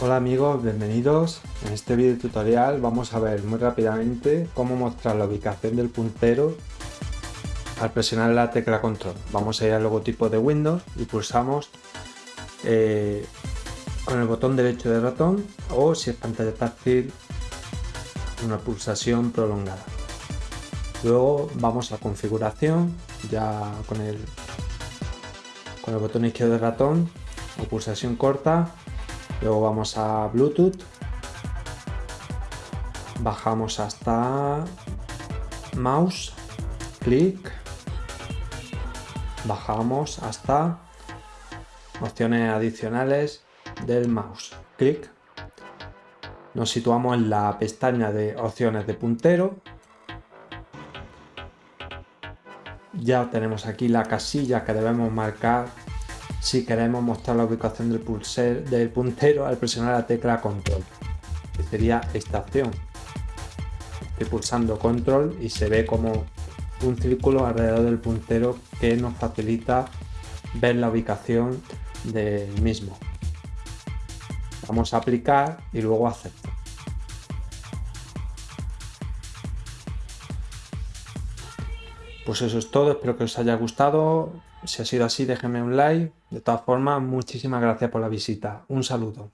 Hola amigos, bienvenidos. En este video tutorial vamos a ver muy rápidamente cómo mostrar la ubicación del puntero al presionar la tecla control. Vamos a ir al logotipo de Windows y pulsamos eh, con el botón derecho del ratón o si es pantalla táctil una pulsación prolongada. Luego vamos a configuración ya con el, con el botón izquierdo del ratón o pulsación corta luego vamos a Bluetooth. Bajamos hasta mouse clic. Bajamos hasta opciones adicionales del mouse clic. Nos situamos en la pestaña de opciones de puntero. Ya tenemos aquí la casilla que debemos marcar si queremos mostrar la ubicación del, puntero al presionar la tecla control que sería esta opción. Estoy pulsando control y se ve como un círculo alrededor del puntero que nos facilita ver la ubicación del mismo. Vamos a aplicar y luego acepto Pues eso es todo, espero que os haya gustado. Si ha sido así, déjenme un like. De todas formas, muchísimas gracias por la visita. Un saludo.